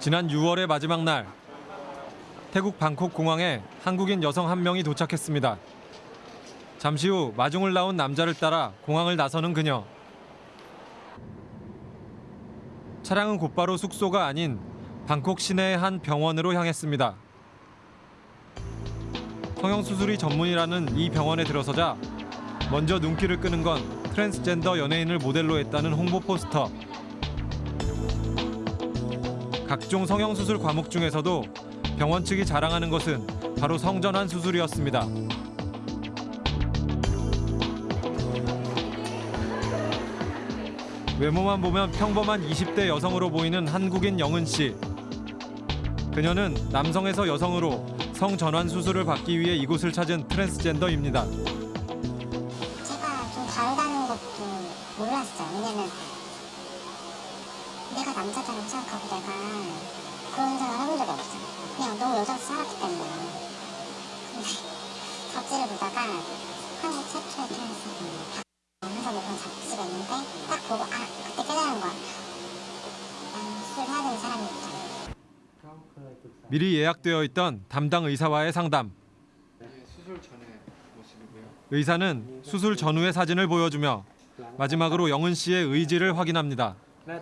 지난 6월의 마지막 날 태국 방콕 공항에 한국인 여성 한 명이 도착했습니다. 잠시 후 마중을 나온 남자를 따라 공항을 나서는 그녀. 차량은 곧바로 숙소가 아닌 방콕 시내의 한 병원으로 향했습니다. 성형수술이 전문이라는 이 병원에 들어서자 먼저 눈길을 끄는 건 트랜스젠더 연예인을 모델로 했다는 홍보 포스터. 각종 성형수술 과목 중에서도 병원 측이 자랑하는 것은 바로 성전환 수술이었습니다. 외모만 보면 평범한 20대 여성으로 보이는 한국인 영은 씨. 그녀는 남성에서 여성으로 성전환 수술을 받기 위해 이곳을 찾은 트랜스젠더입니다. 예약되어 있던 담당 의사와의 상담. 의사는 수술 전후의 사진을 보여주며 마지막으로 영은 씨의 의지를 확인합니다. 네,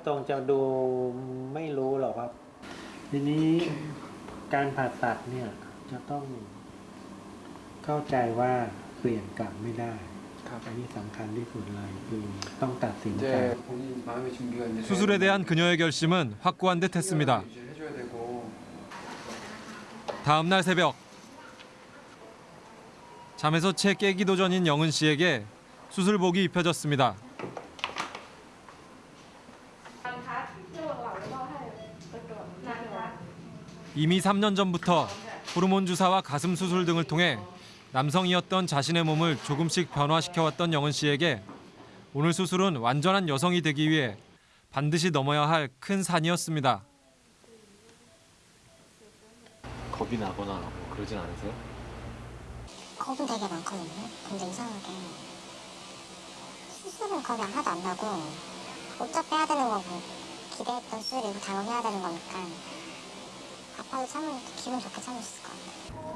네. 수술에 대한 그녀의 결심은 확고한 듯 했습니다. 다음 날 새벽 잠에서 채 깨기도 전인 영은 씨에게 수술복이 입혀졌습니다. 이미 3년 전부터 호르몬 주사와 가슴 수술 등을 통해 남성이었던 자신의 몸을 조금씩 변화시켜왔던 영은 씨에게 오늘 수술은 완전한 여성이 되기 위해 반드시 넘어야 할 큰 산이었습니다. 겁이 나거나 뭐 그러진 않으세요? 겁은 되게 많거든요. 근데 이상하게 수술은 겁이 하나도 안 나고 어차피 해야 되는 거고 기대했던 수술이고 당연히 해야 되는 거니까 아파도 참으면 기분 좋게 참을 수 있을 것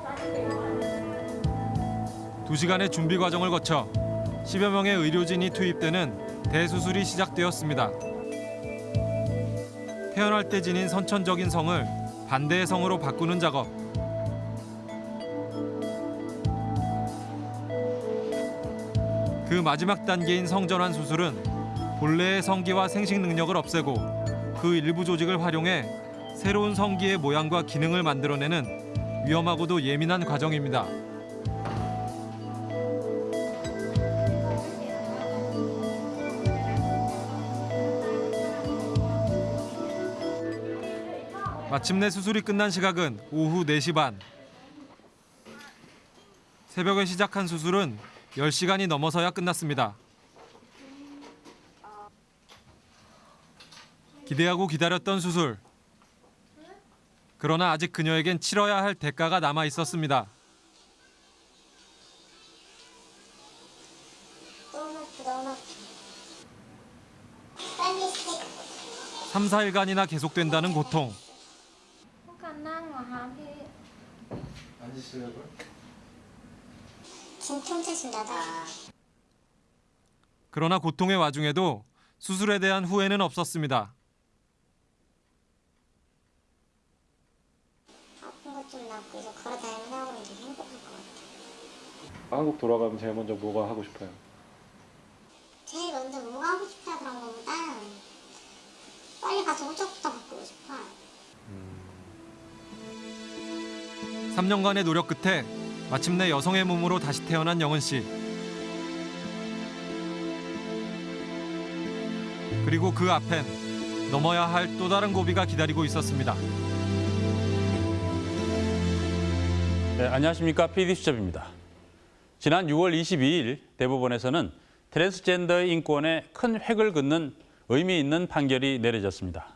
같아요. 두 시간의 준비 과정을 거쳐 10여 명의 의료진이 투입되는 대수술이 시작되었습니다. 태어날 때 지닌 선천적인 성을 반대의 성으로 바꾸는 작업. 그 마지막 단계인 성전환 수술은 본래의 성기와 생식 능력을 없애고 그 일부 조직을 활용해 새로운 성기의 모양과 기능을 만들어내는 위험하고도 예민한 과정입니다. 마침내 수술이 끝난 시각은 오후 4시 반. 새벽에 시작한 수술은 10시간이 넘어서야 끝났습니다. 기대하고 기다렸던 수술. 그러나 아직 그녀에겐 치러야 할 대가가 남아 있었습니다. 너무 아프다, 너무 아파. 빨리 스틱. 3, 4일간이나 계속된다는 고통. ต้องการนั่งเหรอคะพี่ 앉으시려고요? 진짜 혼자신다다. 그러나 고통의 와중에도 수술에 대한 후회는 없었습니다. 아픈 것 좀 낫고 이제 걸어다니면서 하고 이제 행복할 것 같아. 한국 돌아가면 제일 먼저 뭐가 하고 싶어요? 제일 먼저 뭐가 하고 싶다 그런 거보다 빨리 가서 호적부터 바꾸고 싶어. 3년간의 노력 끝에 마침내 여성의 몸으로 다시 태어난 영은 씨. 그리고 그 앞엔 넘어야 할 또 다른 고비가 기다리고 있었습니다. 네, 안녕하십니까 PD 수첩입니다. 지난 6월 22일 대법원에서는 트랜스젠더의 인권에 큰 획을 긋는 의미 있는 판결이 내려졌습니다.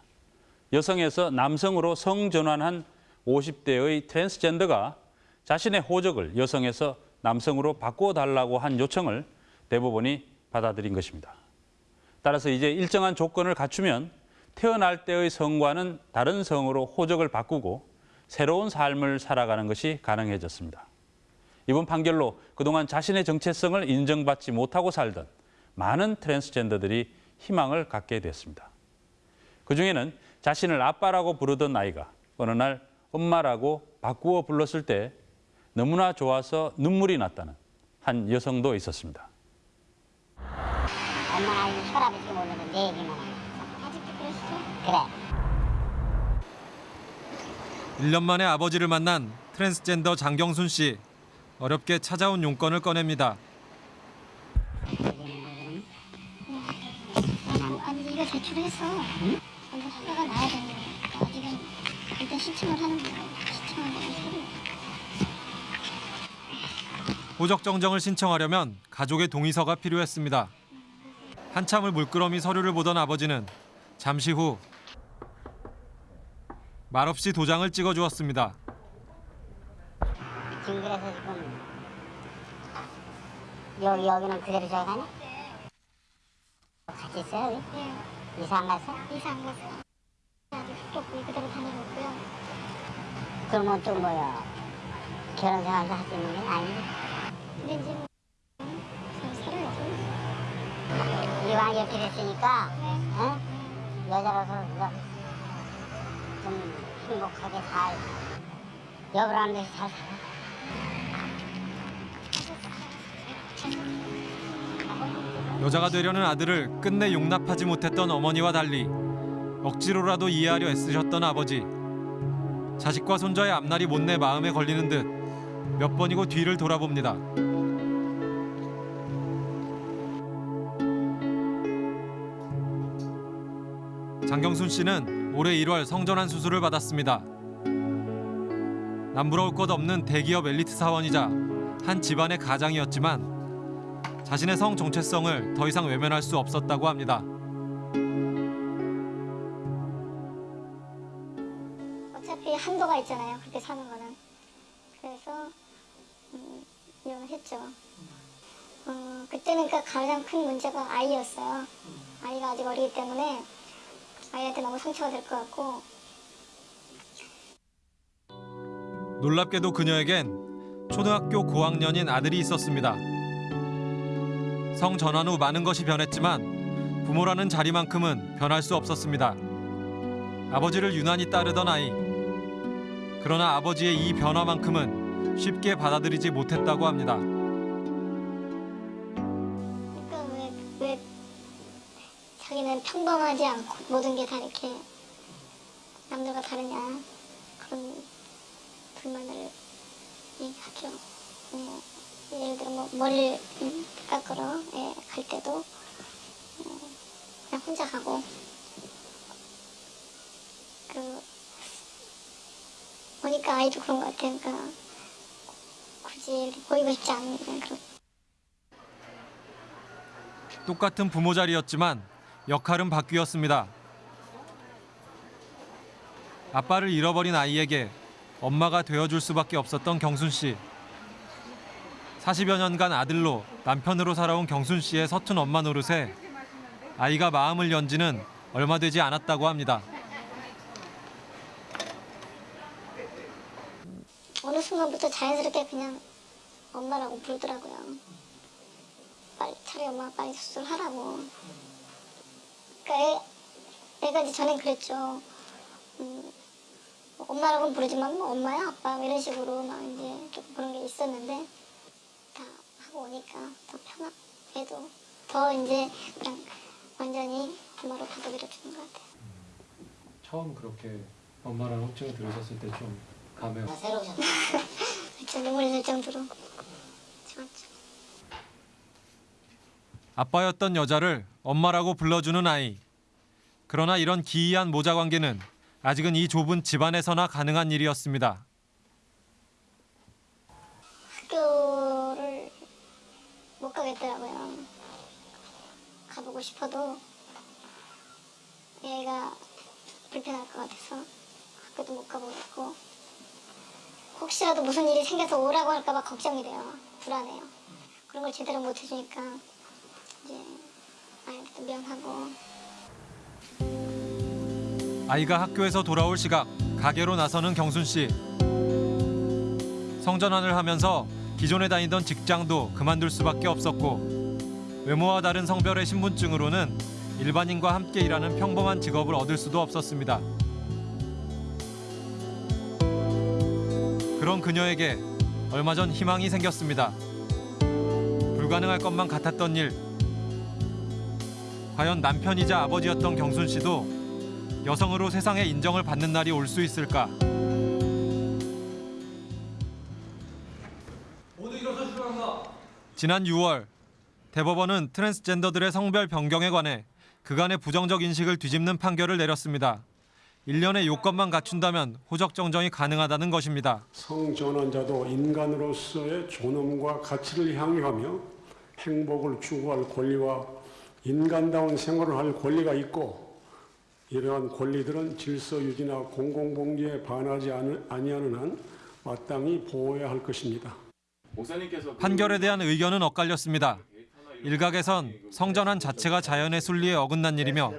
여성에서 남성으로 성전환한 50대의 트랜스젠더가 자신의 호적을 여성에서 남성으로 바꿔달라고 한 요청을 대법원이 받아들인 것입니다. 따라서 이제 일정한 조건을 갖추면 태어날 때의 성과는 다른 성으로 호적을 바꾸고 새로운 삶을 살아가는 것이 가능해졌습니다. 이번 판결로 그동안 자신의 정체성을 인정받지 못하고 살던 많은 트랜스젠더들이 희망을 갖게 됐습니다. 그중에는 자신을 아빠라고 부르던 아이가 어느 날 엄마라고 바꾸어 불렀을 때 너무나 좋아서 눈물이 났다는 한 여성도 있었습니다. 엄마는 아직 혈압이 지금 오르는 내 얘기만 하고 아직도 그랬어? 그래 1년 만에 아버지를 만난 트랜스젠더 장경순 씨. 어렵게 찾아온 용건을 꺼냅니다. 아니 이거 제출했어 응? 이거 허가가 나야 되는 일단 신청을 하는 거야 신청을 하는 소리 호적 정정을 신청하려면 가족의 동의서가 필요했습니다. 한참을 물끄러미 서류를 보던 아버지는 잠시 후 말없이 도장을 찍어 주었습니다. 지금 그래서 지금 여기 여기는 그대로 저기 가냐? 같이 있어요 여기? 네 이사 안 갔어? 이사 안 갔어 아직 숙박비 그대로 다니고 그러면 또 뭐야 결혼 생활도 할수 있는 게 아니 근데 이제 잘 살아야죠 이왕 이렇게 됐으니까 응? 여자로서 이제 좀 행복하게 잘 여보라는 듯이 잘 살아 여자가 되려는 아들을 끝내 용납하지 못했던 어머니와 달리 억지로라도 이해하려 애쓰셨던 아버지. 자식과 손자의 앞날이 못내 마음에 걸리는 듯 몇 번이고 뒤를 돌아봅니다. 장경순 씨는 올해 1월 성전환 수술을 받았습니다. 남부러울 것 없는 대기업 엘리트 사원이자 한 집안의 가장이었지만 자신의 성 정체성을 더 이상 외면할 수 없었다고 합니다. 한도가 있잖아요. 그렇게 사는 거는. 그래서 음, 이혼을 했죠. 어, 그때는 그러니까 가장 큰 문제가 아이였어요. 아이가 아직 어리기 때문에 아이한테 너무 상처가 될 것 같고 놀랍게도 그녀에겐 초등학교 고학년인 아들이 있었습니다. 성 전환 후 많은 것이 변했지만 부모라는 자리만큼은 변할 수 없었습니다. 아버지를 유난히 따르던 아이. 그러나 아버지의 이 변화만큼은 쉽게 받아들이지 못했다고 합니다. 그러니까 자기는 평범하지 않고 모든 게 다 이렇게 남들과 다르냐 그런 불만을 얘기하죠. 예, 예를 들어 뭐 머리를 음, 깎으러 예, 갈 때도 어, 그냥 혼자 가고 그 보니까 아이도 그런 것 같아요. 그러니까 굳이 보이고 싶지 않은 그런 똑같은 부모 자리였지만 역할은 바뀌었습니다. 아빠를 잃어버린 아이에게 엄마가 되어줄 수밖에 없었던 경순 씨. 40여 년간 아들로 남편으로 살아온 경순 씨의 서툰 엄마 노릇에 아이가 마음을 연지는 얼마 되지 않았다고 합니다. 어느 순간부터 자연스럽게 그냥 엄마라고 부르더라고요. 빨리 차라리 엄마 빨리 수술하라고. 그러니까 애, 애가 이제 전엔 그랬죠. 음, 뭐 엄마라고는 부르지만 뭐 엄마야 아빠 이런 식으로 막 이제 좀 그런 게 있었는데 다 하고 오니까 더 편하. 애도 더 이제 그냥 완전히 엄마로 받아들여 주는 것 같아요. 처음 그렇게 엄마랑 호칭 들으셨을 때좀 감회 가 아, 새로우셨다 진짜 눈물이 날 정도로 좋았죠. 아빠였던 여자를 엄마라고 불러주는 아이. 그러나 이런 기이한 모자 관계는 아직은 이 좁은 집안에서나 가능한 일이었습니다. 학교를 못 가겠더라고요. 가보고 싶어도 얘가 불편할 것 같아서 학교도 못 가보겠고 혹시라도 무슨 일이 생겨서 오라고 할까봐 걱정이 돼요. 불안해요. 그런 걸 제대로 못 해주니까 이제 아이한테도 미안하고 아이가 학교에서 돌아올 시각 가게로 나서는 경순 씨. 성전환을 하면서 기존에 다니던 직장도 그만둘 수밖에 없었고 외모와 다른 성별의 신분증으로는 일반인과 함께 일하는 평범한 직업을 얻을 수도 없었습니다. 그런 그녀에게 얼마 전 희망이 생겼습니다. 불가능할 것만 같았던 일. 과연 남편이자 아버지였던 경순 씨도 여성으로 세상의 인정을 받는 날이 올 수 있을까? 지난 6월 대법원은 트랜스젠더들의 성별 변경에 관해 그간의 부정적 인식을 뒤집는 판결을 내렸습니다. 1년의 요건만 갖춘다면 호적 정정이 가능하다는 것입니다. 성전환자도 인간으로서의 존엄과 가치를 향유하며 행복을 추구할 권리와 인간다운 생활을 할 권리가 있고 이러한 권리들은 질서 유지나 공공복리에 반하지 않- 아니하는 한 마땅히 보호해야 할 것입니다. 판결에 대한 의견은 엇갈렸습니다. 일각에선 성전환 자체가 자연의 순리에 어긋난 일이며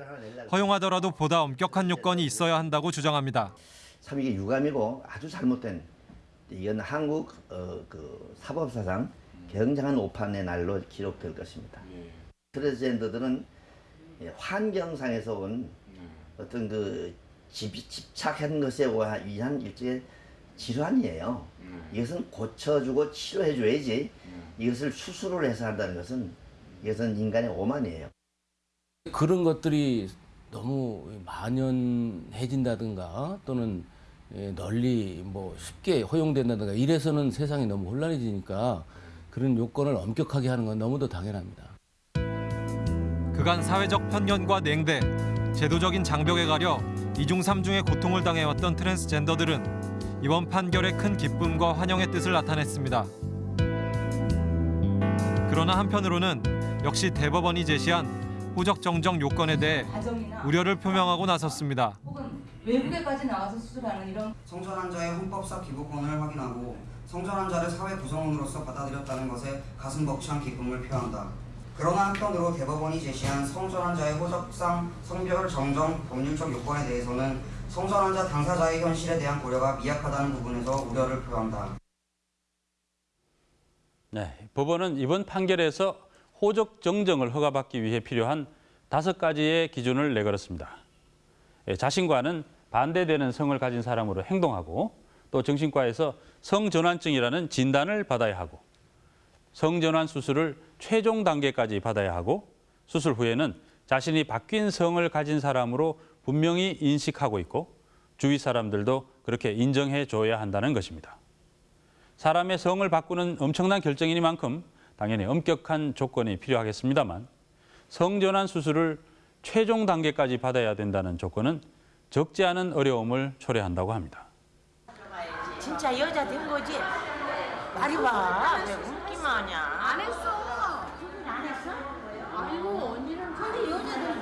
허용하더라도 보다 엄격한 요건이 있어야 한다고 주장합니다. 참 이게 유감이고 아주 잘못된 이건 한국 어, 그 사법사상 굉장한 오판의 날로 기록될 것입니다. 트랜스젠더들은 예, 환경상에서 온 어떤 그 집, 집착한 것에 의한 일종의 질환이에요. 이것은 고쳐주고 치료해줘야지 이것을 수술을 해서 한다는 것은 이것은 인간의 오만이에요. 그런 것들이 너무 만연해진다든가 또는 예, 널리 뭐 쉽게 허용된다든가 이래서는 세상이 너무 혼란해지니까 그런 요건을 엄격하게 하는 건 너무도 당연합니다. 그간 사회적 편견과 냉대, 제도적인 장벽에 가려 이중 삼중의 고통을 당해왔던 트랜스젠더들은 이번 판결에 큰 기쁨과 환영의 뜻을 나타냈습니다. 그러나 한편으로는 역시 대법원이 제시한 호적 정정 요건에 대해 우려를 표명하고 나섰습니다. 외국에까지 나가서 수술하는 이런 성전 환자의 헌법상 기부권을 확인하고 성전 환자를 사회 구성원으로서 받아들였다는 것에 가슴 벅찬 기쁨을 표한다. 그러나 한편으로 대법원이 제시한 성전 환자의 호적상 성별 정정 법률적 요건에 대해서는 성전 환자 당사자의 현실에 대한 고려가 미약하다는 부분에서 우려를 표한다. 네, 법원은 이번 판결에서 호적 정정을 허가받기 위해 필요한 다섯 가지의 기준을 내걸었습니다. 예, 자신과는 반대되는 성을 가진 사람으로 행동하고 또 정신과에서 성전환증이라는 진단을 받아야 하고 성전환 수술을 최종 단계까지 받아야 하고 수술 후에는 자신이 바뀐 성을 가진 사람으로 분명히 인식하고 있고 주위 사람들도 그렇게 인정해 줘야 한다는 것입니다. 사람의 성을 바꾸는 엄청난 결정이니만큼 당연히 엄격한 조건이 필요하겠습니다만 성전환 수술을 최종 단계까지 받아야 된다는 조건은 적지 않은 어려움을 초래한다고 합니다. 진짜 여자 된 거지? 말이 와. 왜 웃기만 하냐? 안 했어. 안 했어? 아이고 언니는 근데 여자들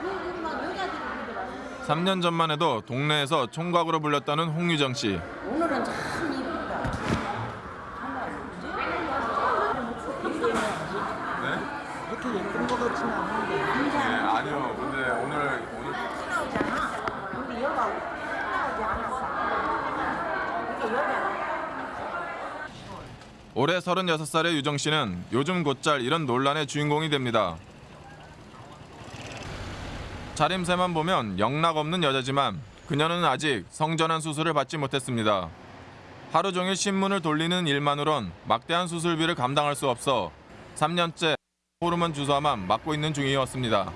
그만 여자들이 그러더라고. 3년 전만 해도 동네에서 총각으로 불렸다는 홍유정 씨. 오늘은 참 이쁘다. 이렇게 예쁜 거 같진 않은데. 네, 아니요. 근데 오늘 오늘 나오잖아. 근데 여가 나오지 않았어. 이게 여자라. 올해 36살의 유정 씨는 요즘 곧잘 이런 논란의 주인공이 됩니다. 차림새만 보면 영락 없는 여자지만 그녀는 아직 성전환 수술을 받지 못했습니다. 하루 종일 신문을 돌리는 일만으론 막대한 수술비를 감당할 수 없어 3년째 호르몬 주사만 맞고 있는 중이었습니다.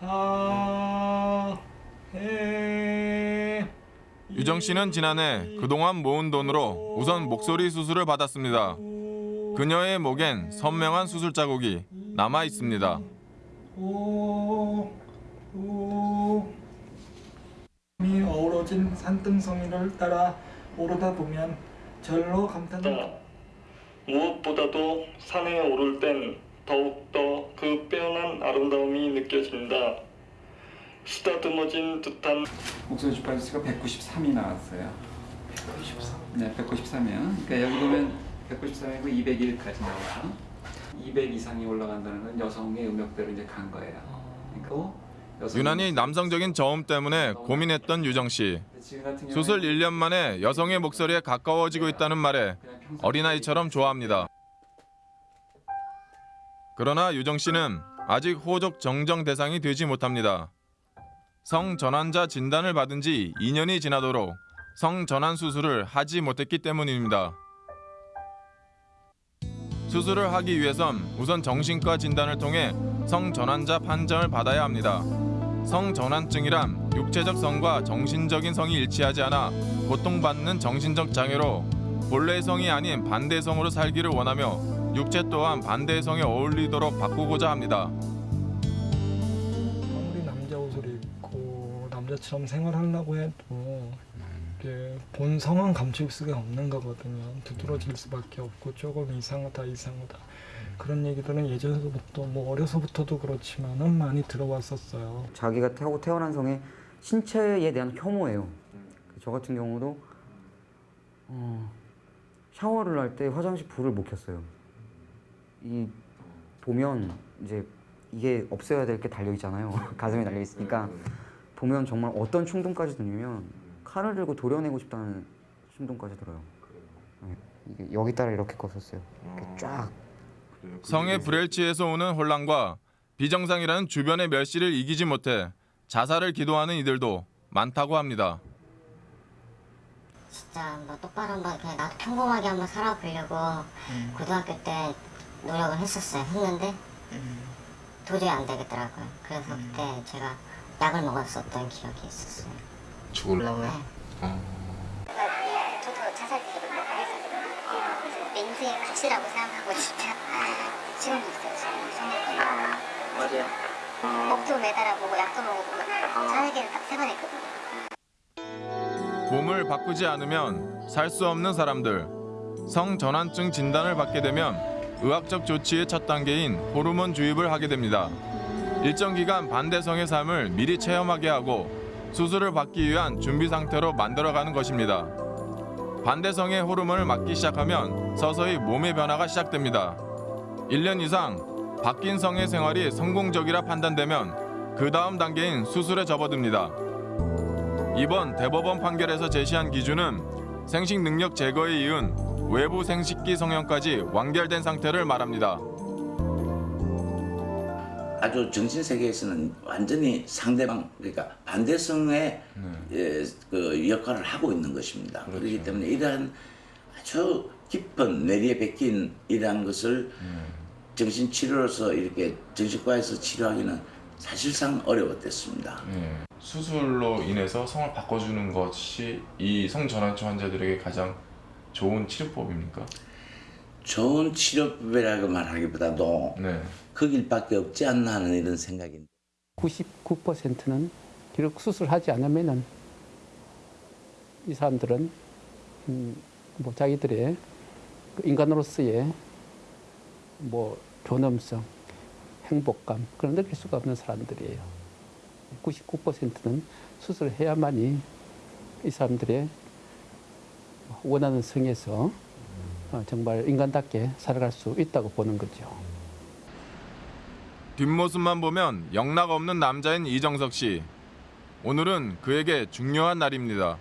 아, 해. 유정 씨는 지난해 그동안 모은 돈으로 우선 목소리 수술을 받았습니다. 그녀의 목엔 선명한 수술 자국이 남아 있습니다. 오, 오. 이 어우러진 산등성이를 따라 오르다 보면 절로 감탄을 무엇보다도 산에 오를 땐 더욱더 그 빼어난 아름다움이 느껴진다. 쓰다듬어진 듯한 목소리 주파수가 193이 나왔어요. 193. 네, 193이요. 그러니까 여기 보면 193이고 201까지 나와요. 200 이상이 올라간다는 건 여성의 음역대로 이제 간 거예요. 그러니까 유난히 남성적인 저음 때문에 고민했던 유정 씨. 수술 1년 만에 여성의 목소리에 가까워지고 있다는 말에 어린아이처럼 좋아합니다. 그러나 유정 씨는 아직 호적 정정 대상이 되지 못합니다. 성전환자 진단을 받은 지 2년이 지나도록 성전환 수술을 하지 못했기 때문입니다. 수술을 하기 위해선 우선 정신과 진단을 통해 성전환자 판정을 받아야 합니다. 성전환증이란 육체적 성과 정신적인 성이 일치하지 않아 고통받는 정신적 장애로 본래의 성이 아닌 반대의 성으로 살기를 원하며 육체 또한 반대의 성에 어울리도록 바꾸고자 합니다. 남자처럼 생활하려고 해도 이게 본 성은 감출 수가 없는 거거든요. 두드러질 수밖에 없고 조금 이상하다 이상하다 그런 얘기들은 예전부터 뭐 어려서부터도 그렇지만은 많이 들어왔었어요. 자기가 타고 태어난 성의 신체에 대한 혐오예요. 저 같은 경우도 어, 샤워를 할 때 화장실 불을 못 켰어요. 이 보면 이제 이게 없어야 될 게 달려 있잖아요. 가슴에 달려 있으니까 보면 정말 어떤 충동까지 드냐면 칼을 들고 도려내고 싶다는 충동까지 들어요. 네, 이게 여기 따라 이렇게 컸었어요. 이렇게 쫙. 성의 불일치에서 오는 혼란과 비정상이라는 주변의 멸시를 이기지 못해 자살을 기도하는 이들도 많다고 합니다. 진짜 뭐 똑바로 한번 그냥 나도 평범하게 한번 살아보려고 고등학교 때 노력을 했었어요. 했는데 도저히 안 되겠더라고요. 그래서 그때 제가 약을 먹었었던 기억이 있었어요. 죽을라고요? 저도 자살 했었어요. 내 인생의 가치라고 생각하고 진짜 지금도 있어요. 지금 어디야? 목도 매달아보고 약도 먹어보고 자살기를 세번 했거든요. 몸을 바꾸지 않으면 살 수 없는 사람들. 성전환증 진단을 받게 되면 의학적 조치의 첫 단계인 호르몬 주입을 하게 됩니다. 일정 기간 반대성의 삶을 미리 체험하게 하고 수술을 받기 위한 준비 상태로 만들어가는 것입니다. 반대성의 호르몬을 맞기 시작하면 서서히 몸의 변화가 시작됩니다. 1년 이상 바뀐 성의 생활이 성공적이라 판단되면 그 다음 단계인 수술에 접어듭니다. 이번 대법원 판결에서 제시한 기준은 생식 능력 제거에 이은 외부 생식기 성형까지 완결된 상태를 말합니다. 아주 정신 세계에서는 완전히 상대방 그러니까 반대성의 예, 그 역할을 하고 있는 것입니다. 그렇기 때문에 이러한 아주 깊은 뇌리에 베낀 이러한 것을 정신 치료로서 이렇게 정신과에서 치료하기는 사실상 어려웠댔습니다. 수술로 인해서 성을 바꿔주는 것이 이 성전환증 환자들에게 가장 좋은 치료법입니까? 좋은 치료법이라고 말하기보다도 그 길밖에 없지 않나 하는 이런 생각입니다. 99%는 비록 수술하지 않으면은 이 사람들은 음, 뭐 자기들의 그 인간으로서의 뭐 존엄성, 행복감 그런 느낄 수가 없는 사람들이에요. 99%는 수술해야만이 이 사람들의 원하는 성에서 어, 정말 인간답게 살아갈 수 있다고 보는 거죠. 뒷모습만 보면 영락 없는 남자인 이정석 씨. 오늘은 그에게 중요한 날입니다.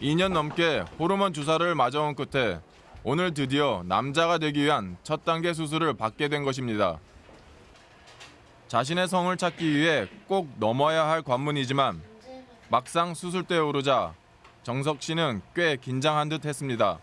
이 년 넘게 호르몬 주사를 맞아온 끝에 오늘 드디어 남자가 되기 위한 첫 단계 수술을 받게 된 것입니다. 자신의 성을 찾기 위해 꼭 넘어야 할 관문이지만 막상 수술대에 오르자 정석 씨는 꽤 긴장한 듯 했습니다.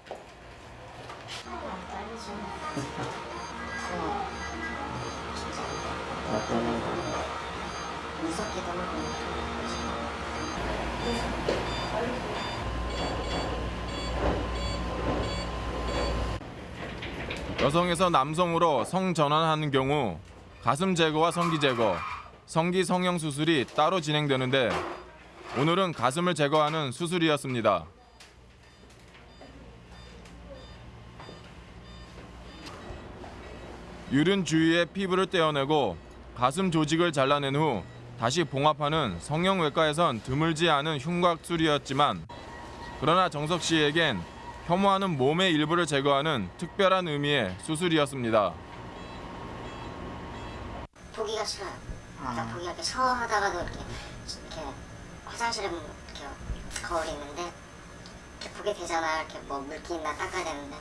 여성에서 남성으로 성 전환하는 경우 가슴 제거와 성기 제거, 성기 성형 수술이 따로 진행되는데 오늘은 가슴을 제거하는 수술이었습니다. 유륜 주위의 피부를 떼어내고 가슴 조직을 잘라낸 후 다시 봉합하는 성형외과에선 드물지 않은 흉곽술이었지만 그러나 정석 씨에겐 혐오하는 몸의 일부를 제거하는 특별한 의미의 수술이었습니다. 보기가 싫어요. 그러니까 보기가 이렇게 샤워하다가도 이렇게 이렇게 화장실에 뭐 이렇게 거울이 있는데 이렇게 보게 되잖아요. 이렇게 뭐 물기 있나 닦아야 되는데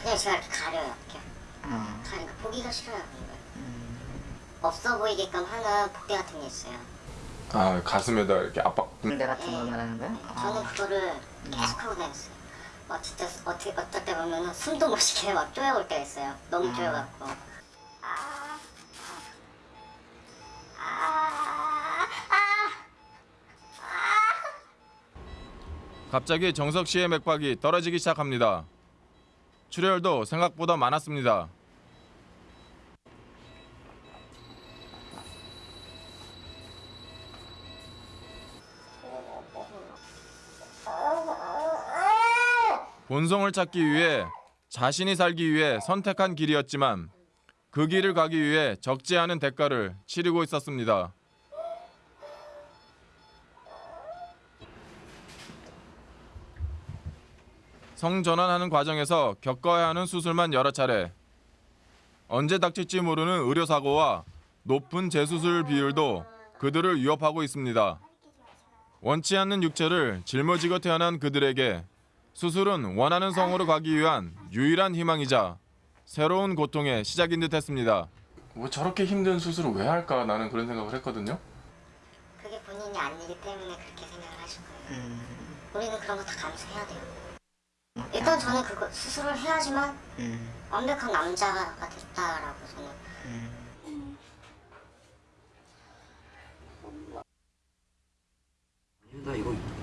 그냥 제가 이렇게 가려요. 이렇게 가니까 보기가 싫어요. 걸. 없어 보이게끔 하는 복대 같은 게 있어요. 아 가슴에다 이렇게 압박. 군대 같은 거 말하는 거야? 저는 그거를 계속 하고 다녔어요. 막 진짜 어떻게 어떨 때 보면은 숨도 못 쉬게 막 쪼여올 때가 있어요. 너무 쪼여갖고. 갑자기 정석 씨의 맥박이 떨어지기 시작합니다. 출혈도 생각보다 많았습니다. 본성을 찾기 위해 자신이 살기 위해 선택한 길이었지만 그 길을 가기 위해 적지 않은 대가를 치르고 있었습니다. 성전환하는 과정에서 겪어야 하는 수술만 여러 차례. 언제 닥칠지 모르는 의료사고와 높은 재수술 비율도 그들을 위협하고 있습니다. 원치 않는 육체를 짊어지고 태어난 그들에게 수술은 원하는 성으로 가기 위한 유일한 희망이자 새로운 고통의 시작인 듯 했습니다. 뭐 저렇게 힘든 수술을 왜 할까 나는 그런 생각을 했거든요. 그게 본인이 아니기 때문에 그렇게 생각을 하신 거예요. 우리는 그런 거 다 감수해야 돼요. 일단 저는 그거 수술을 해야지만 완벽한 남자가 됐다라고 저는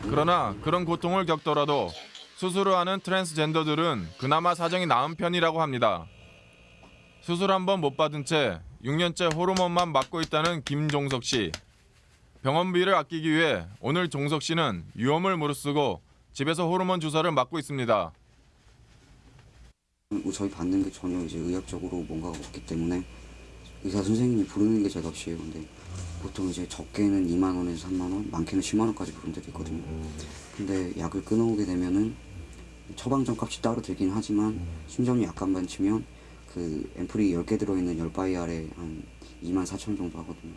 그러나 그런 고통을 겪더라도 수술을 하는 트랜스젠더들은 그나마 사정이 나은 편이라고 합니다. 수술 한 번 못 받은 채 6년째 호르몬만 맞고 있다는 김종석 씨. 병원비를 아끼기 위해 오늘 종석 씨는 위험을 무릅쓰고 집에서 호르몬 주사를 맞고 있습니다. 저희 받는 게 전혀 이제 의학적으로 뭔가가 없기 때문에 의사 선생님이 부르는 게 제 값이에요. 근데 보통 이제 적게는 2만 원에서 3만 원, 많게는 10만 원까지 부른 데도 있거든요. 근데 약을 끊어오게 되면은 처방전 값이 따로 들긴 하지만 심정이 약간만 치면 그 앰플이 10개 들어있는 10바이알에 한 2만 4천 정도 하거든요.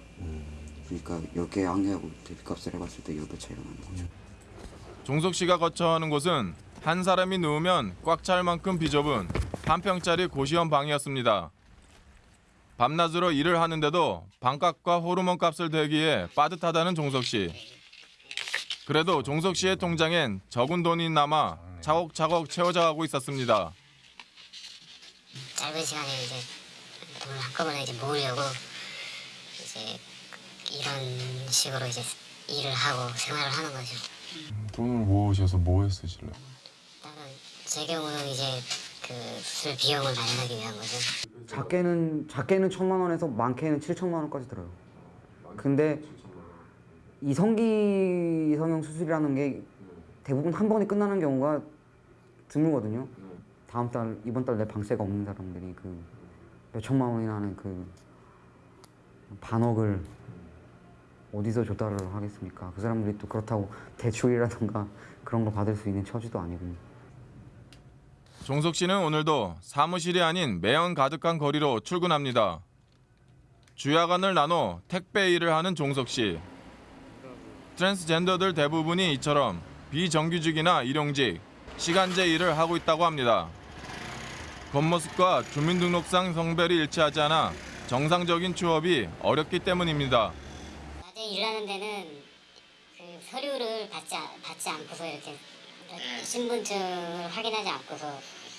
그러니까 10개 한 개하고 대비값을 해봤을 때 10배 차이가 나는 거죠. 종석 씨가 거쳐 하는 곳은 한 사람이 누우면 꽉 찰 만큼 비좁은 한 평짜리 고시원 방이었습니다. 밤낮으로 일을 하는데도 방값과 호르몬 값을 대기에 빠듯하다는 종석 씨. 그래도 종석 씨의 통장엔 적은 돈이 남아 차곡차곡 채워져 가고 있었습니다. 짧은 시간에 이제 돈을 한꺼번에 이제 모으려고 이제 이런 식으로 이제 일을 하고 생활을 하는 거죠. 돈을 모으셔서 뭐에 쓰실래요? 제 경우는 이제 그 수술 비용을 마련하기 위한 거죠. 작게는 작게는 천만 원에서 많게는 7천만 원까지 들어요. 근데 이 성기 성형 수술이라는 게 대부분 한 번에 끝나는 경우가 드물거든요. 다음 달 이번 달 내 방세가 없는 사람들이 그 몇 천만 원이나 하는 그 반억을 어디서 조달을 하겠습니까? 그 사람들이 또 그렇다고 대출이라든가 그런 거 받을 수 있는 처지도 아니고. 종석 씨는 오늘도 사무실이 아닌 매연 가득한 거리로 출근합니다. 주야간을 나눠 택배 일을 하는 종석 씨. 트랜스젠더들 대부분이 이처럼 비정규직이나 일용직, 시간제 일을 하고 있다고 합니다. 겉모습과 주민등록상 성별이 일치하지 않아 정상적인 취업이 어렵기 때문입니다. 일하는 데는 그 서류를 받지, 않- 받지 않고서 이렇게 신분증을 확인하지 않고서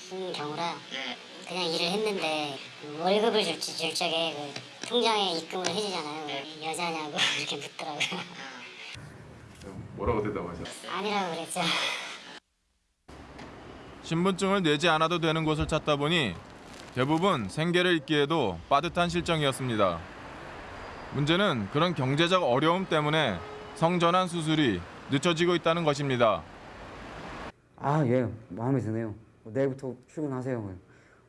쓴 경우라 그냥 일을 했는데 그 월급을 줄, 줄 적에 그 통장에 입금을 해주잖아요. 여자냐고 이렇게 묻더라고요. 뭐라고 대답하셨어요? 아니라고 그랬죠. 신분증을 내지 않아도 되는 곳을 찾다 보니 대부분 생계를 잇기에도 빠듯한 실정이었습니다. 문제는 그런 경제적 어려움 때문에 성전환 수술이 늦춰지고 있다는 것입니다. 아, 예, 마음에 드네요. 내일부터 출근하세요.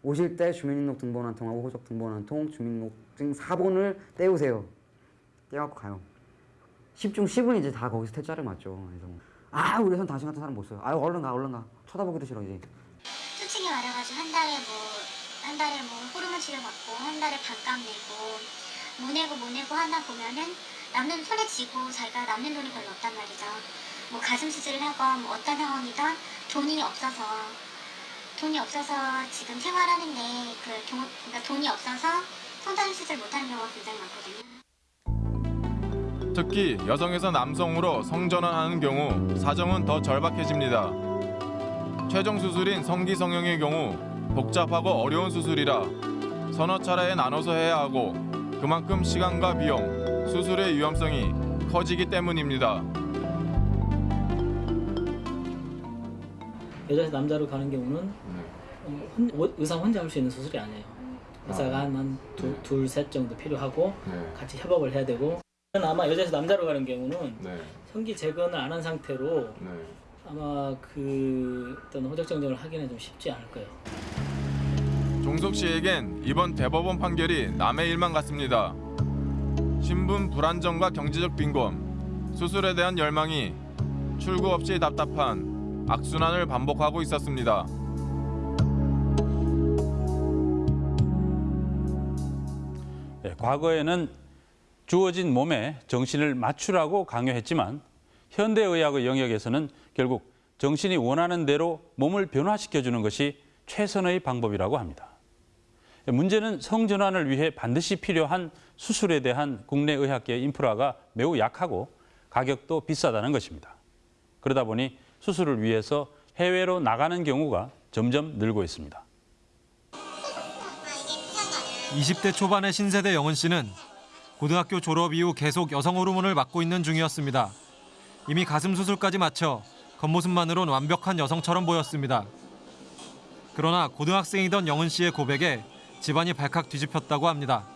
오실 때 주민등록 등본 한 통하고 호적 등본 한 통, 주민등록증 4본을 떼우세요. 떼갖고 가요. 10중 10은 이제 다 거기서 퇴짜를 맞죠. 그래서 아, 우리 선 당신 같은 사람 못 써요. 아, 얼른 가, 얼른 가. 쳐다보기도 싫어 이제. 수칙이 말해가지고 한 달에 뭐 한 달에 뭐 호르몬 치료 받고 한 달에 반값 내고 못 내고 못 내고 하다 보면은 남는 손에 쥐고 자기가 남는 돈이 별로 없단 말이죠. 뭐 가슴 수술을 하건 뭐 어떤 상황이든 돈이 없어서 돈이 없어서 지금 생활하는데 그 돈, 그러니까 돈이 없어서 성전 수술 못하는 경우가 굉장히 많거든요. 특히 여성에서 남성으로 성전환하는 경우 사정은 더 절박해집니다. 최종 수술인 성기성형의 경우 복잡하고 어려운 수술이라 서너 차례에 나눠서 해야 하고 그만큼 시간과 비용, 수술의 위험성이 커지기 때문입니다. 여자에서 남자로 가는 경우는 어, 혼- 오- 의사 혼자 할 수 있는 수술이 아니에요. 의사가 한둘셋 정도 필요하고 같이 협업을 해야 되고. 아마 여자에서 남자로 가는 경우는 성기 재건을 안 한 상태로 아마 그 어떤 호적 정정을 하기는 좀 쉽지 않을 거예요. 종석 씨에겐 이번 대법원 판결이 남의 일만 같습니다. 신분 불안정과 경제적 빈곤, 수술에 대한 열망이 출구 없이 답답한 악순환을 반복하고 있었습니다. 예, 과거에는 주어진 몸에 정신을 맞추라고 강요했지만 현대의학의 영역에서는 결국 정신이 원하는 대로 몸을 변화시켜주는 것이 최선의 방법이라고 합니다. 예, 문제는 성전환을 위해 반드시 필요한 수술에 대한 국내 의학계 인프라가 매우 약하고 가격도 비싸다는 것입니다. 그러다 보니 수술을 위해서 해외로 나가는 경우가 점점 늘고 있습니다. 20대 초반의 신세대 영은 씨는 고등학교 졸업 이후 계속 여성 호르몬을 맞고 있는 중이었습니다. 이미 가슴 수술까지 마쳐 겉모습만으론 완벽한 여성처럼 보였습니다. 그러나 고등학생이던 영은 씨의 고백에 집안이 발칵 뒤집혔다고 합니다.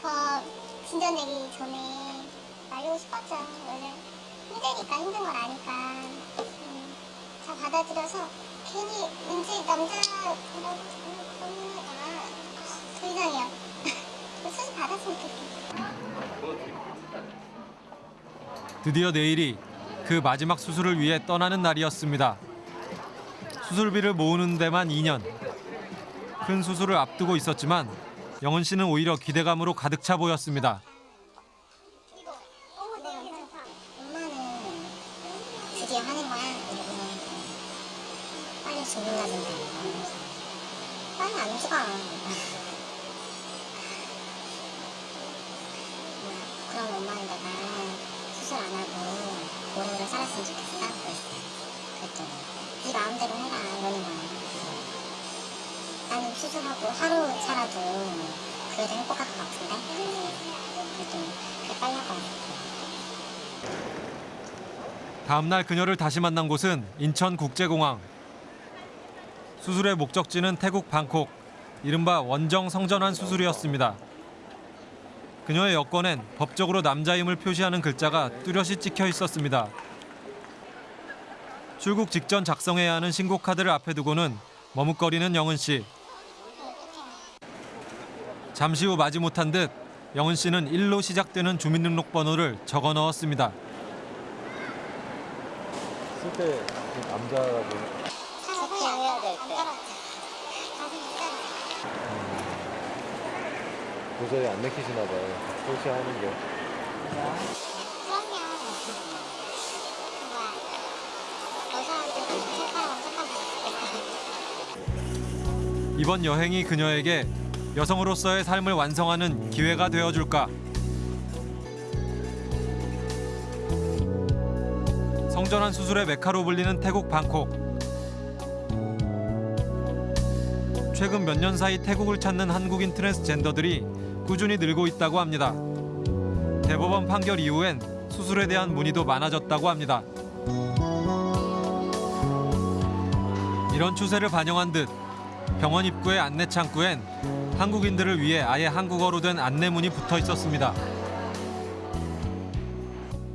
더 진전되기 전에 알고 싶었죠. 원래 힘드니까 힘든 걸 아니까 음, 잘 받아들여서 괜히 왠지 남자라고 생각하니까 더 이상해요. 수술 받았으면 좋겠어요. 드디어 내일이 그 마지막 수술을 위해 떠나는 날이었습니다. 수술비를 모으는 데만 2년. 큰 수술을 앞두고 있었지만 영은 씨는 오히려 기대감으로 가득 차 보였습니다. 다음 날 그녀를 다시 만난 곳은 인천국제공항. 수술의 목적지는 태국 방콕, 이른바 원정 성전환 수술이었습니다. 그녀의 여권엔 법적으로 남자임을 표시하는 글자가 뚜렷이 찍혀 있었습니다. 출국 직전 작성해야 하는 신고 카드를 앞에 두고는 머뭇거리는 영은 씨. 잠시 후 마지 못한 듯 영은 씨는 1로 시작되는 주민등록번호를 적어 넣었습니다. 쓸때 남자라고 해야 될 때. 도저히 안 내키시나 봐요. 표시하는 게. 이번 여행이 그녀에게 여성으로서의 삶을 완성하는 기회가 되어줄까? 전환 수술의 메카로 불리는 태국 방콕. 최근 몇 년 사이 태국을 찾는 한국인 트랜스젠더들이 꾸준히 늘고 있다고 합니다. 대법원 판결 이후엔 수술에 대한 문의도 많아졌다고 합니다. 이런 추세를 반영한 듯 병원 입구의 안내 창구엔 한국인들을 위해 아예 한국어로 된 안내문이 붙어 있었습니다.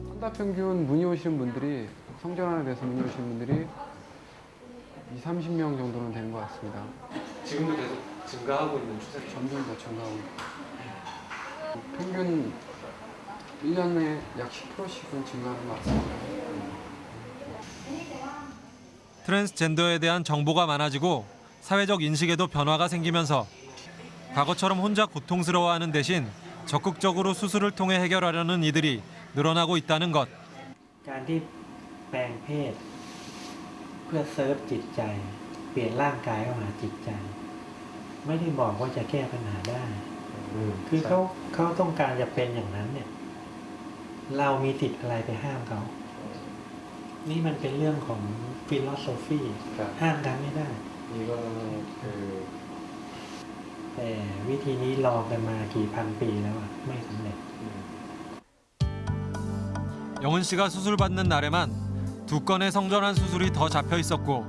한달 평균 문의 오시는 분들이 성전환에 대해서 문의 오시는 분들이 2, 30명 정도는 되는 것 같습니다. 지금도 계속 증가하고 있는 추세죠. 점점 더 증가하고 있고 평균 1년에 약 10%씩은 증가하는 것 같습니다. 트랜스젠더에 대한 정보가 많아지고 사회적 인식에도 변화가 생기면서 과거처럼 혼자 고통스러워하는 대신 적극적으로 수술을 통해 해결하려는 이들이 늘어나고 있다는 것. การที่แปลงเพศ เพื่อเซิร์ฟจิตใจ เปลี่ยนร่างกายเข้าหาจิตใจ ไม่ได้บอกว่าจะแก้ปัญหาได้ คือเขาเขาต้องการจะเป็นอย่างนั้นเนี่ย เรามีสิทธิ์อะไรไปห้ามเขา นี่มันเป็นเรื่องของฟิโลโซฟีห้ามกันไม่ได้ นี่ก็คือ แต่วิธีนี้ลองกันมากี่พันปีแล้วอะไม่สำเร็จ 영은 씨가 수술 받는 날에만 두 건의 성전환 수술이 더 잡혀 있었고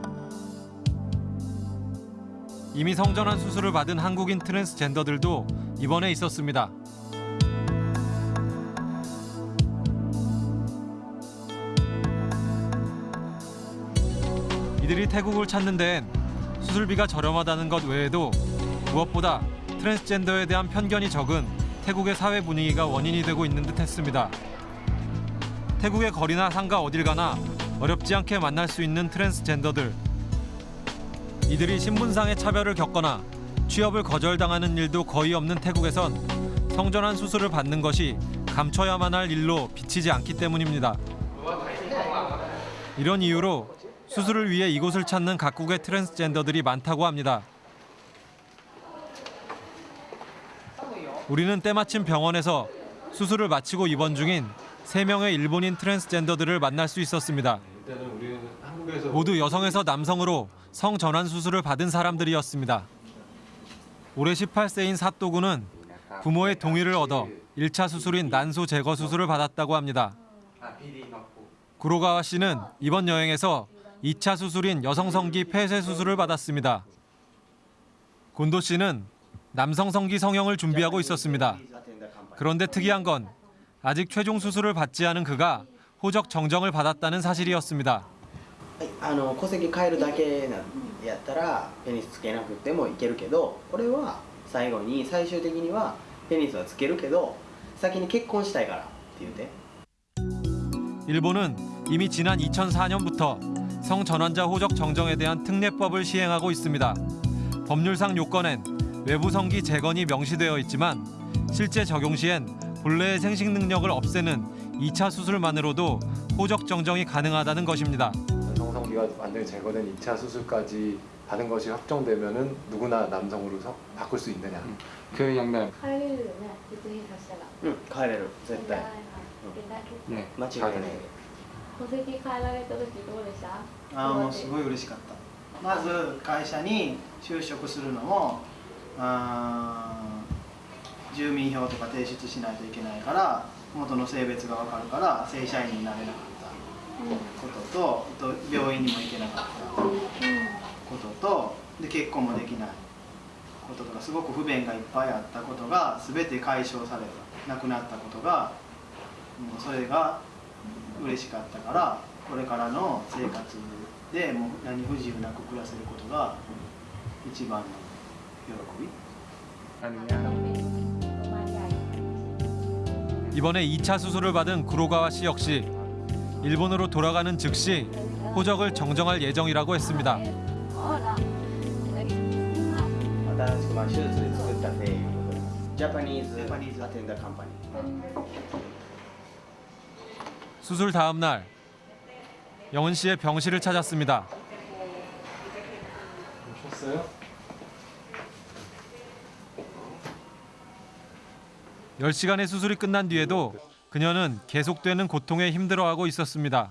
이미 성전환 수술을 받은 한국인 트랜스젠더들도 입원해 있었습니다. 이들이 태국을 찾는 데엔 수술비가 저렴하다는 것 외에도 무엇보다 트랜스젠더에 대한 편견이 적은 태국의 사회 분위기가 원인이 되고 있는 듯 했습니다. 태국의 거리나 상가 어딜 가나 어렵지 않게 만날 수 있는 트랜스젠더들. 이들이 신분상의 차별을 겪거나 취업을 거절당하는 일도 거의 없는 태국에선 성전환 수술을 받는 것이 감춰야만 할 일로 비치지 않기 때문입니다. 이런 이유로 수술을 위해 이곳을 찾는 각국의 트랜스젠더들이 많다고 합니다. 우리는 때마침 병원에서 수술을 마치고 입원 중인 세명의 일본인 트랜스젠더들을 만날 수 있었습니다. 모두 여성에서 남성으로 성전환 수술을 받은 사람들이었습니다. 올해 18세인 사또구는 부모의 동의를 얻어 1차 수술인 난소 제거 수술을 받았다고 합니다. 구로가와 씨는 이번 여행에서 2차 수술인 여성성기 폐쇄 수술을 받았습니다. 곤도 씨는 남성성기 성형을 준비하고 있었습니다. 그런데 특이한 건 아직 최종 수술을 받지 않은 그가 호적 정정을 받았다는 사실이었습니다. あの戸籍変えるだけなやったらペニスつけなくてもいけるけど俺は最後に最終的にはペニスはつけるけど先に結婚したいからって言うて 일본은 이미 지난 2004년부터 성전환자 호적 정정에 대한 특례법을 시행하고 있습니다. 법률상 요건엔 외부 성기 재건이 명시되어 있지만 실제 적용 시엔 본래의 생식 능력을 없애는 2차 수술만으로도 호적 정정이 가능하다는 것입니다. 성성기가 완전히 제거된 2차 수술까지 받은 것이 확정되면은 누구나 남성으로 서, 바꿀 수 있느냐. 그 양날 帰れるよね実現させたらうん帰れる絶対、うん、ね間違いない戸籍変えられた時どうでしたああもうすごい嬉しかったまず会社に就職するのもあー 住民票とか提出しないといけないから元の性別が分かるから正社員になれなかったこととあと病院にも行けなかったこととで結婚もできないこととかすごく不便がいっぱいあったことが全て解消されたなくなったことがもうそれが嬉しかったからこれからの生活でもう何不自由なく暮らせることが一番の喜び。 이번에 2차 수술을 받은 구로가와 씨 역시 일본으로 돌아가는 즉시 호적을 정정할 예정이라고 했습니다. 수술 다음 날 영은 씨의 병실을 찾았습니다. 오셨어요? 10시간의 수술이 끝난 뒤에도 그녀는 계속되는 고통에 힘들어하고 있었습니다.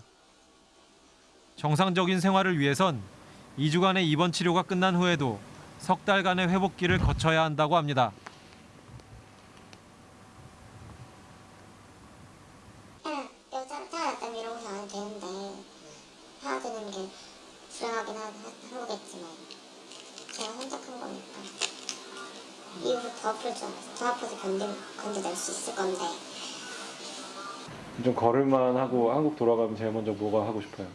정상적인 생활을 위해선 2주간의 입원 치료가 끝난 후에도 석 달간의 회복기를 거쳐야 한다고 합니다. 그냥 여자 태어났다면 이러고 사면 되는데 해야 되는 게 불행하긴 하, 한 거겠지만 제가 혼자 큰 거니까 이후로 더 아플 줄 알았어 더 아파서 견디, 견뎌낼 수 있을 건데 좀 걸을만 하고 한국 돌아가면 제일 먼저 뭐가 하고 싶어요?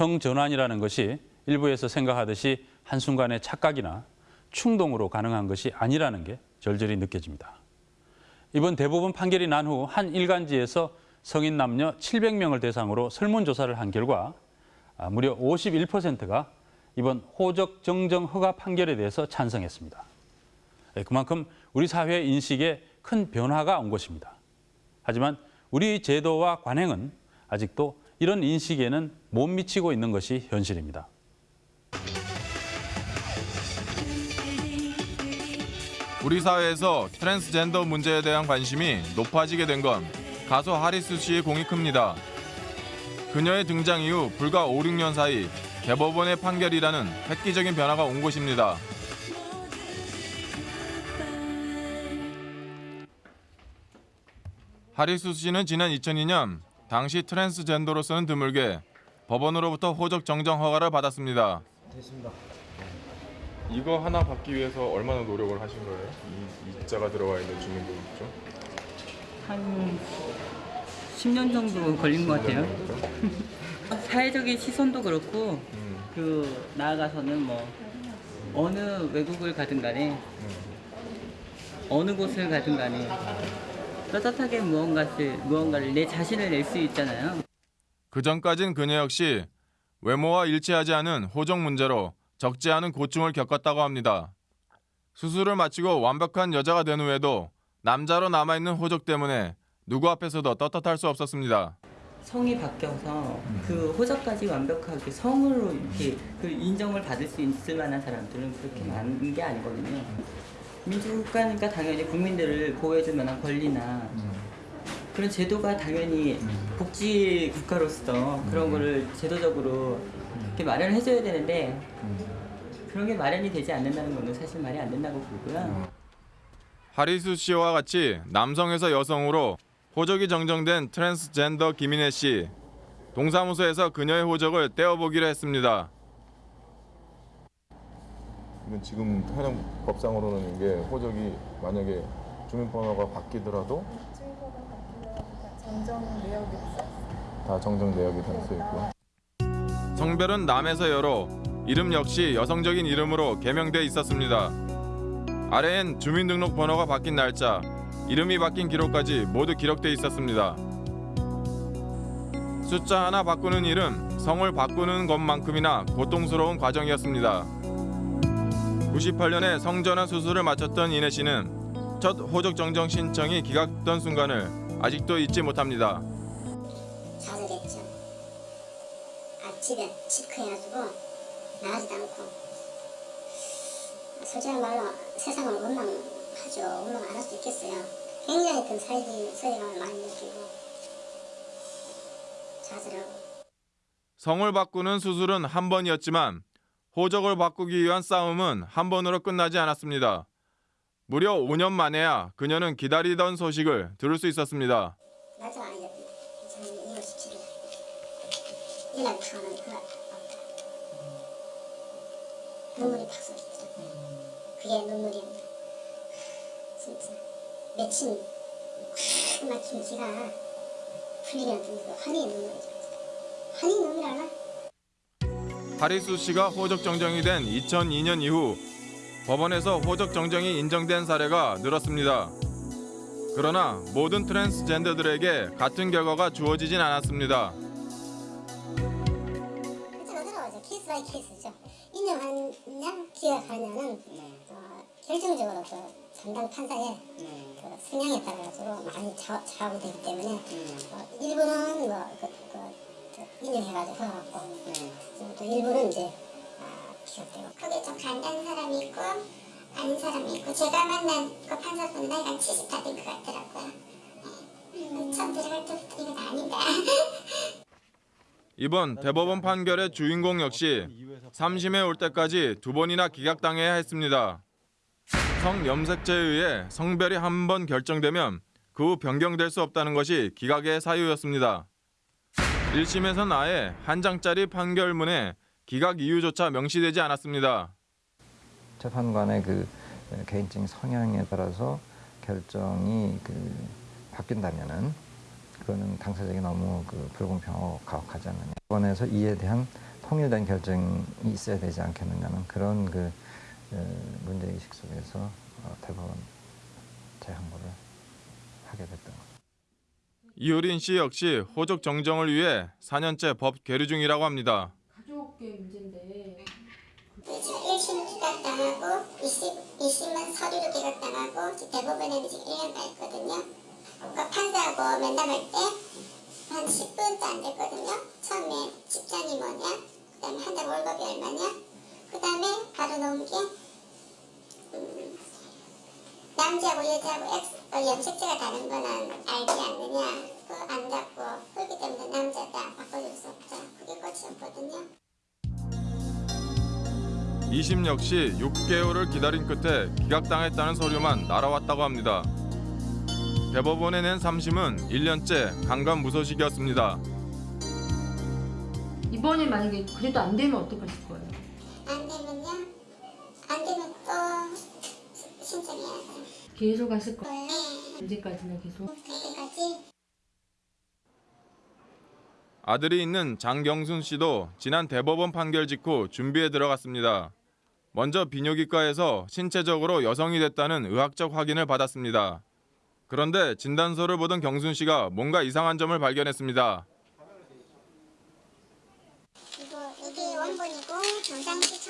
성전환이라는 것이 일부에서 생각하듯이 한순간의 착각이나 충동으로 가능한 것이 아니라는 게 절절히 느껴집니다. 이번 대법원 판결이 난 후 한 일간지에서 성인 남녀 700명을 대상으로 설문조사를 한 결과 아, 무려 51%가 이번 호적 정정 허가 판결에 대해서 찬성했습니다. 예, 그만큼 우리 사회 인식에 큰 변화가 온 것입니다. 하지만 우리 제도와 관행은 아직도 이런 인식에는 못 미치고 있는 것이 현실입니다. 우리 사회에서 트랜스젠더 문제에 대한 관심이 높아지게 된 건 가수 하리수 씨의 공이 큽니다. 그녀의 등장 이후 불과 5, 6년 사이 대법원의 판결이라는 획기적인 변화가 온 것입니다. 하리수 씨는 지난 2002년 당시 트랜스젠더로서는 드물게 법원으로부터 호적 정정 허가를 받았습니다. 됐습니다. 이거 하나 받기 위해서 얼마나 노력을 하신 거예요? 이 이 자가 들어가 있는 주민등록증? 한 10년 정도 걸린 것 같아요. 사회적인 시선도 그렇고 그 나아가서는 뭐 어느 외국을 가든 간에 어느 곳을 가든 간에 떳떳하게 무언가를 무언가를 내 자신을 낼 수 있잖아요. 그 전까진 그녀 역시 외모와 일치하지 않은 호적 문제로 적지 않은 고충을 겪었다고 합니다. 수술을 마치고 완벽한 여자가 된 후에도 남자로 남아있는 호적 때문에 누구 앞에서도 떳떳할 수 없었습니다. 성이 바뀌어서 그 호적까지 완벽하게 성으로 이렇게 그 인정을 받을 수 있을 만한 사람들은 그렇게 많은 게 아니거든요. 민주국가니까 당연히 국민들을 보호해줄 만한 권리나 그런 제도가 당연히 복지 국가로서 그런 거를 제도적으로 이렇게 마련을 해줘야 되는데 그런 게 마련이 되지 않는다는 거는 사실 말이 안 된다고 보고요. 하리수 씨와 같이 남성에서 여성으로 호적이 정정된 트랜스젠더 김인혜 씨. 동사무소에서 그녀의 호적을 떼어보기로 했습니다. 지금 하는 법상으로는 이게 호적이 만약에 주민번호가 바뀌더라도 정정 내역이 다 정정 내역이 담겨 있고 성별은 남에서 여로 이름 역시 여성적인 이름으로 개명돼 있었습니다. 아래엔 주민등록 번호가 바뀐 날짜, 이름이 바뀐 기록까지 모두 기록돼 있었습니다. 숫자 하나 바꾸는 일은 성을 바꾸는 것만큼이나 고통스러운 과정이었습니다. 98년에 성전환 수술을 마쳤던 이내 씨는 첫 호적 정정 신청이 기각된 순간을 아직도 잊지 못합니다. 좌절했죠. 아, 집에 시크해가지고 나가지도 않고 솔직한 말로 세상을 원망하죠. 원망 안 할 수 있겠어요. 굉장히 큰 사회적인 소외감을 많이 느끼고 좌절하고 성을 바꾸는 수술은 한 번이었지만 호적을 바꾸기 위한 싸움은 한 번으로 끝나지 않았습니다. 무려 5년 만에야 그녀는 기다리던 소식을 들을 수 있었습니다. 날짜가 아니었습니다. 저는 2월 17일 일날 가는 그날 눈물이 팍 쏟았죠. 그게 눈물입니다. 진짜 며칠 꽉 막힌 기가 풀리면 그 환희의 눈물이죠. 환희 눈물 알아? 하리수 씨가 호적 정정이 된 2002년 이후 법원에서 호적 정정이 인정된 사례가 늘었습니다. 그러나 모든 트랜스젠더들에게 같은 결과가 주어지진 않았습니다. case by case죠. 인정하냐 기각하냐는 어, 결정적으로 그 담당 판사의 그 성향에 따라 가지고 많이 좌, 좌우되기 때문에 어, 일부는 뭐 그, 그, 그 인정해가지고 해갖고 또 일부는 이제 그게 좀 간다는 사람이 있고 아닌 사람이 있고 제가 만난 그 판사분은 나이가 70다 된 것 같더라고요. 네. 이건 아니다. 이번 대법원 판결의 주인공 역시 3심에 올 때까지 두 번이나 기각당해야 했습니다. 성염색죄에 의해 성별이 한 번 결정되면 그 후 변경될 수 없다는 것이 기각의 사유였습니다. 1심에선 아예 한 장짜리 판결문에 기각 이유조차 명시되지 않았습니다. 재판관의 그 개인적인 성향에 따라서 결정이 그 바뀐다면은 그거는 당사자에게 너무 그 불공평하고 가혹하지 않느냐. 법원에서 이에 대한 통일된 결정이 있어야 되지 않겠느냐는 그런 그 어, 문제의식 속에서 어, 대법원 재항고를 하게 됐던 것. 이효린 씨 역시 호적 정정을 위해 4년째 법 계류 중이라고 합니다. 가족의 문제인데 지금 1심 기각당하고 2심, 2심 은 서류로 기각당하고 대법원에는 지금 1년 가 있거든요. 그러니까 판사하고 면담할 때 한 10분도 안 됐거든요. 처음에 직장이 뭐냐, 그 다음에 한 달 월급이 얼마냐, 그 다음에 바로 나온 게 음, 남자하고 여자하고 엑스, 어, 염색체가 다른 거는 알지 않느냐, 그거 안다고 그렇기 때문에 남자다 바꿔줄 수 없다. 그게 끝이었거든요. 2심 역시 6개월을 기다린 끝에 기각당했다는 서류만 날아왔다고 합니다. 대법원에 낸 3심은 1년째 강간무소식이었습니다. 이번에 만약에 그래도 안 되면 어떡하실 거예요? 안 되면요? 안 되면 또 시- 신청해야 돼요. 계속 하실 거예요? 언제까지나 계속? 그때까지 아들이 있는 장경순 씨도 지난 대법원 판결 직후 준비에 들어갔습니다. 먼저 비뇨기과에서 신체적으로 여성이 됐다는 의학적 확인을 받았습니다. 그런데 진단서를 보던 경순 씨가 뭔가 이상한 점을 발견했습니다. 이거 이게 원본이고 정상시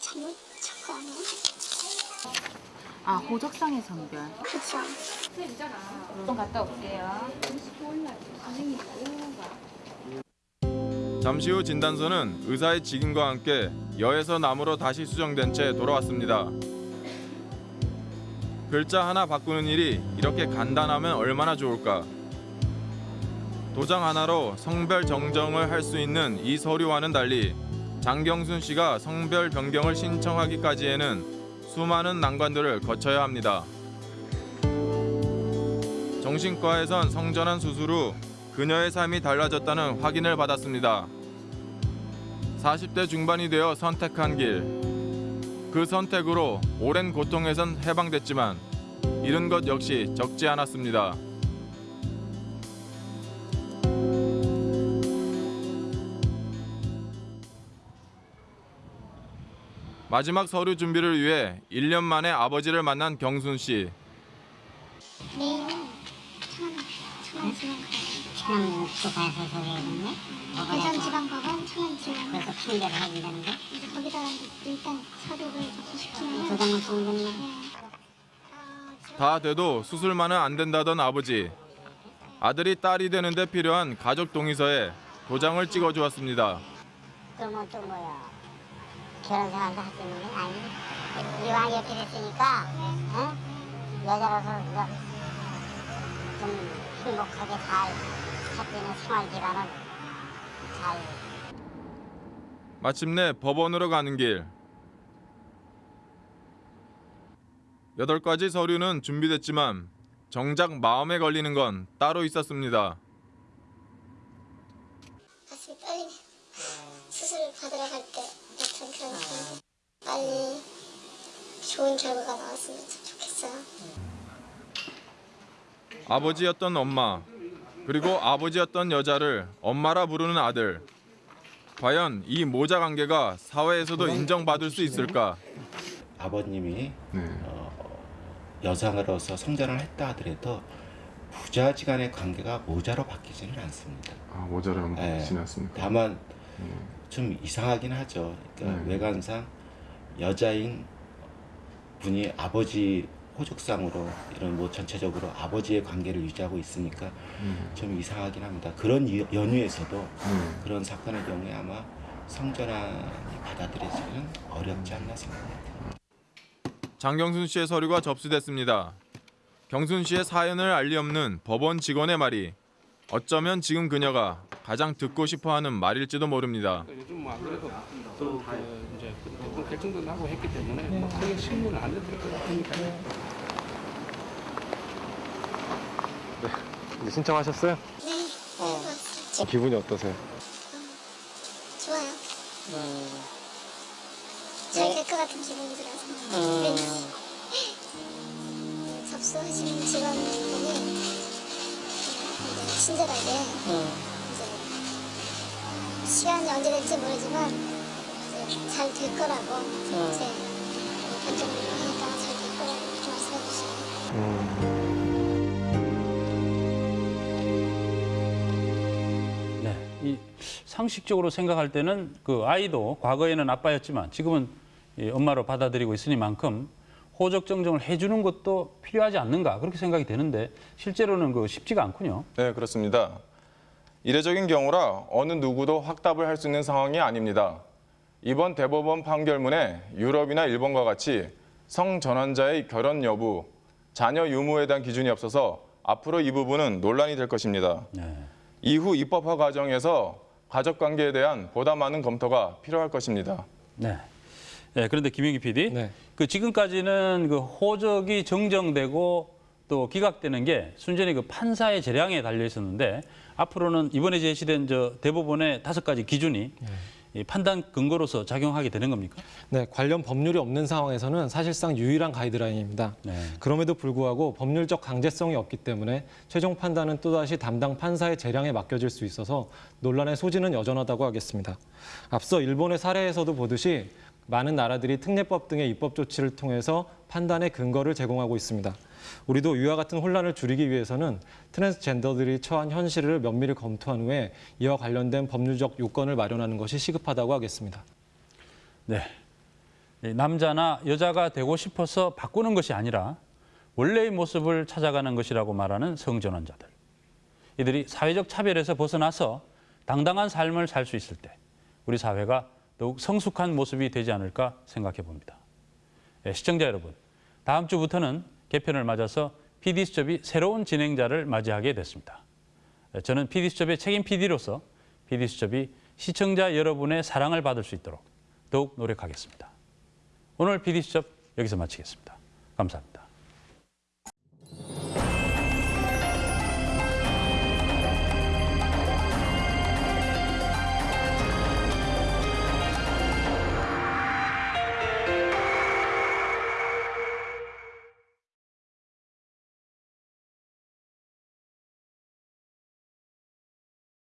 잘못 적고 아니야? 아 호적상의 성별. 그쵸. 좀 갔다 올게요. 잠시 후 진단서는 의사의 직인과 함께 여에서 남으로 다시 수정된 채 돌아왔습니다. 글자 하나 바꾸는 일이 이렇게 간단하면 얼마나 좋을까. 도장 하나로 성별 정정을 할 수 있는 이 서류와는 달리 장경순 씨가 성별 변경을 신청하기까지에는 수많은 난관들을 거쳐야 합니다. 정신과에선 성전환 수술 후 그녀의 삶이 달라졌다는 확인을 받았습니다. 40대 중반이 되어 선택한 길. 그 선택으로 오랜 고통에선 해방됐지만 잃은 것 역시 적지 않았습니다. 마지막 서류 준비를 위해 1년 만에 아버지를 만난 경순 씨. 내일은 천안, 천안지방 가요. 천안지방법원에서 소개했는데 대전지방법원, 천안지방. 그래서 판결을 해준다는데 이제 거기다가 일단 서류를 접수시키면 도장을 찍는 거네. 다 돼도 수술만은 안 된다던 아버지. 아들이 딸이 되는데 필요한 가족 동의서에 도장을 찍어 주었습니다. 그러면 또 뭐 야 결혼 생활도 할수 있는 게 아니 이왕 이렇게 됐으니까 어? 여자로서 좀 행복하게 잘할수 있는 생활 기반을 잘 마침내 법원으로 가는 길. 여덟 가지 서류는 준비됐지만 정작 마음에 걸리는 건 따로 있었습니다. 가슴이 떨리네. 수술을 받으러 갈 때 약간 그러니까 빨리 좋은 결과가 나왔으면 참 좋겠어요. 아버지였던 엄마, 그리고 아버지였던 여자를 엄마라 부르는 아들. 과연 이 모자 관계가 사회에서도 인정받을 수 있을까? 아버님이 어, 여성으로서 성전을 했다 하더라도 부자지간의 관계가 모자로 바뀌지는 않습니다. 아 모자로 예, 바뀌진 않습니까? 다만 좀 이상하긴 하죠. 그러니까 네. 외관상 여자인 분이 아버지 호적상으로 이런 뭐 전체적으로 아버지의 관계를 유지하고 있으니까 음. 좀 이상하긴 합니다. 그런 이- 연유에서도 음. 그런 사건의 경우에 아마 성전환이 받아들여지기는 어렵지 않나 생각합니다. 장경순 씨의 서류가 접수됐습니다. 경순 씨의 사연을 알리 없는 법원 직원의 말이 어쩌면 지금 그녀가 가장 듣고 싶어하는 말일지도 모릅니다. 요즘 뭐안 그래도 또 그 이제 대부분 결정도 나고 했기 때문에 뭐 크게 신문을 안 해드릴 것 같으니까요. 네. 이제 신청하셨어요? 네. 기분이 어떠세요? 좋아요. 잘될 것 같은 기분이 들어서 왠지 접수하시는 직원분이 친절하게 이제 시간이 언제 될지 모르지만 잘 될 거라고 이제 결정을 하니까 잘 될 거라고 말씀해 주시고 네, 이 상식적으로 생각할 때는 그 아이도 과거에는 아빠였지만 지금은 이 엄마로 받아들이고 있으니만큼 호적 정정을 해주는 것도 필요하지 않는가 그렇게 생각이 되는데 실제로는 그 쉽지가 않군요. 네, 그렇습니다. 이례적인 경우라 어느 누구도 확답을 할 수 있는 상황이 아닙니다. 이번 대법원 판결문에 유럽이나 일본과 같이 성전환자의 결혼 여부, 자녀 유무에 대한 기준이 없어서 앞으로 이 부분은 논란이 될 것입니다. 이후 입법화 과정에서 가족 관계에 대한 보다 많은 검토가 필요할 것입니다. 네. 네, 그런데 김영기 PD, 그 지금까지는 그 호적이 정정되고 또 기각되는 게 순전히 그 판사의 재량에 달려 있었는데 앞으로는 이번에 제시된 저 대법원의 다섯 가지 기준이 이 판단 근거로서 작용하게 되는 겁니까? 네, 관련 법률이 없는 상황에서는 사실상 유일한 가이드라인입니다. 그럼에도 불구하고 법률적 강제성이 없기 때문에 최종 판단은 또다시 담당 판사의 재량에 맡겨질 수 있어서 논란의 소지는 여전하다고 하겠습니다. 앞서 일본의 사례에서도 보듯이 많은 나라들이 특례법 등의 입법 조치를 통해서 판단의 근거를 제공하고 있습니다. 우리도 이와 같은 혼란을 줄이기 위해서는 트랜스젠더들이 처한 현실을 면밀히 검토한 후에 이와 관련된 법률적 요건을 마련하는 것이 시급하다고 하겠습니다. 네. 이 남자나 여자가 되고 싶어서 바꾸는 것이 아니라 원래의 모습을 찾아가는 것이라고 말하는 성전환자들. 이들이 사회적 차별에서 벗어나서 당당한 삶을 살 수 있을 때 우리 사회가 더욱 성숙한 모습이 되지 않을까 생각해 봅니다. 예, 시청자 여러분, 다음 주부터는 개편을 맞아서 PD수첩이 새로운 진행자를 맞이하게 됐습니다. 예, 저는 PD수첩의 책임 PD로서 PD수첩이 시청자 여러분의 사랑을 받을 수 있도록 더욱 노력하겠습니다. 오늘 PD수첩 여기서 마치겠습니다. 감사합니다.